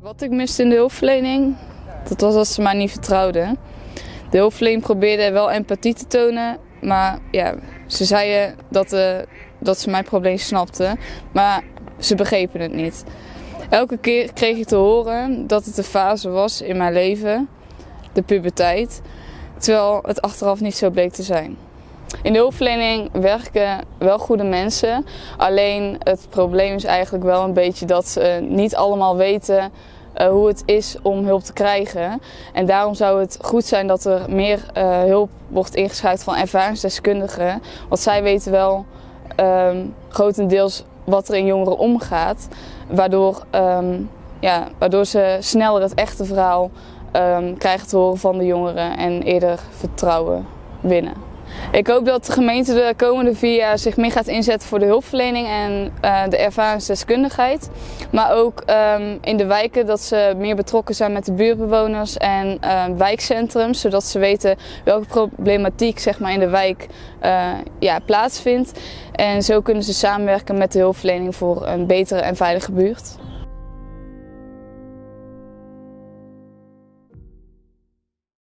Wat ik miste in de hulpverlening, dat was dat ze mij niet vertrouwden. De hulpverlening probeerde wel empathie te tonen, maar ja, ze zeiden dat, uh, dat ze mijn probleem snapten, maar ze begrepen het niet. Elke keer kreeg ik te horen dat het een fase was in mijn leven, de puberteit, terwijl het achteraf niet zo bleek te zijn. In de hulpverlening werken wel goede mensen, alleen het probleem is eigenlijk wel een beetje dat ze niet allemaal weten uh, hoe het is om hulp te krijgen. En daarom zou het goed zijn dat er meer uh, hulp wordt ingeschreven van ervaringsdeskundigen. Want zij weten wel um, grotendeels wat er in jongeren omgaat. Waardoor, um, ja, waardoor ze sneller het echte verhaal um, krijgen te horen van de jongeren en eerder vertrouwen winnen. Ik hoop dat de gemeente de komende vier jaar zich meer gaat inzetten voor de hulpverlening en uh, de ervaringsdeskundigheid. Maar ook um, in de wijken dat ze meer betrokken zijn met de buurtbewoners en uh, wijkcentrums. Zodat ze weten welke problematiek zeg maar, in de wijk uh, ja, plaatsvindt. En zo kunnen ze samenwerken met de hulpverlening voor een betere en veilige buurt.